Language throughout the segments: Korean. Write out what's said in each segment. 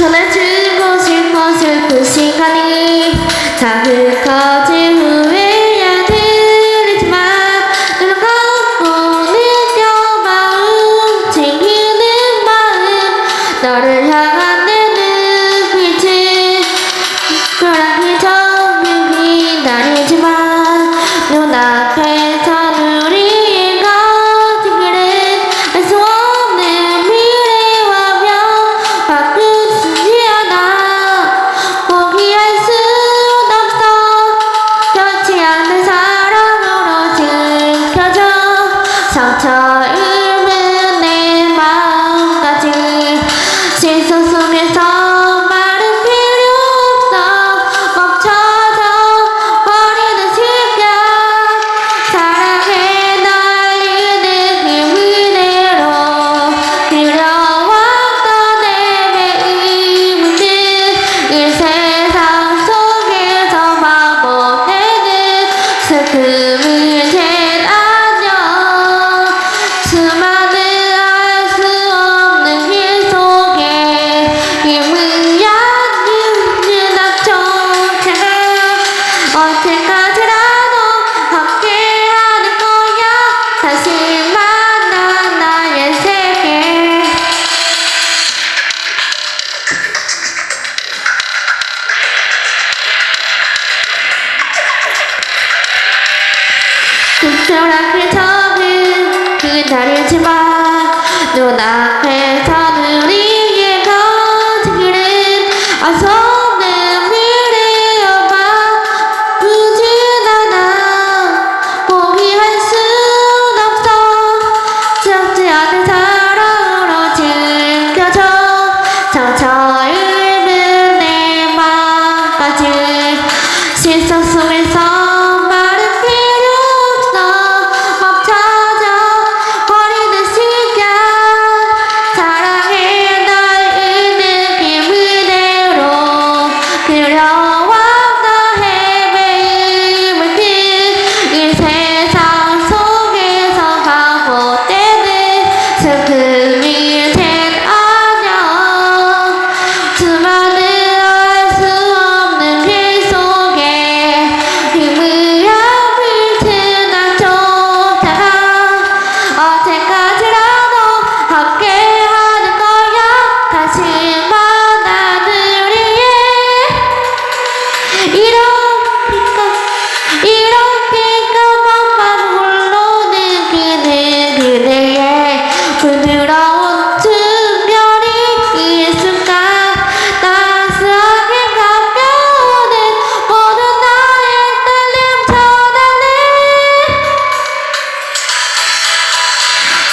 空中を進行する不思議さふか 너랑 그래서는 그건 다르지만 누나 그래서는 우리의 거짓은 어서 내밀의 엄마 부진 않아 포기할 순 없어. 적지 않은 사랑으로 즐겨줘. 상처 잃은 내 마음까지. 실속 속에서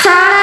Sarah